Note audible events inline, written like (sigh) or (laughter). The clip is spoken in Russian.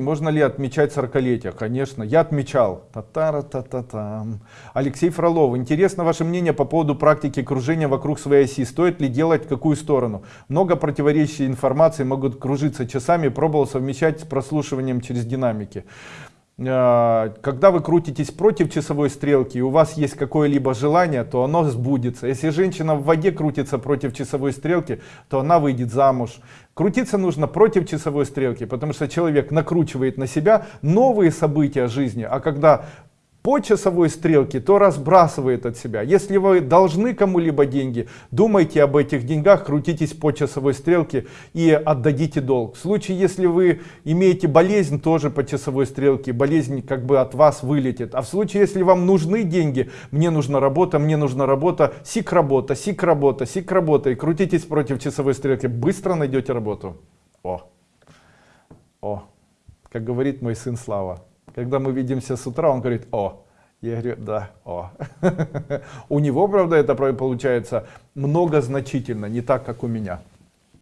можно ли отмечать 40-летие? Конечно, я отмечал. та та та та там Алексей Фролов. Интересно ваше мнение по поводу практики кружения вокруг своей оси. Стоит ли делать в какую сторону? Много противоречий информации могут кружиться часами. Пробовал совмещать с прослушиванием через динамики. А, когда вы крутитесь против часовой стрелки и у вас есть какое-либо желание, то оно сбудется. Если женщина в воде крутится против часовой стрелки, то она выйдет замуж. Крутиться нужно против часовой стрелки, потому что человек накручивает на себя новые события жизни. А когда по часовой стрелке, то разбрасывает от себя. Если вы должны кому-либо деньги, думайте об этих деньгах, крутитесь по часовой стрелке и отдадите долг. В случае, если вы имеете болезнь, тоже по часовой стрелке, болезнь как бы от вас вылетит. А в случае, если вам нужны деньги, мне нужна работа, мне нужна работа, сик работа, сик работа, сик работа, и крутитесь против часовой стрелки, быстро найдете работу. О, о, как говорит мой сын Слава. Когда мы видимся с утра, он говорит, о, я говорю, да, о. (laughs) У него, правда, это получается много значительно, не так, как у меня.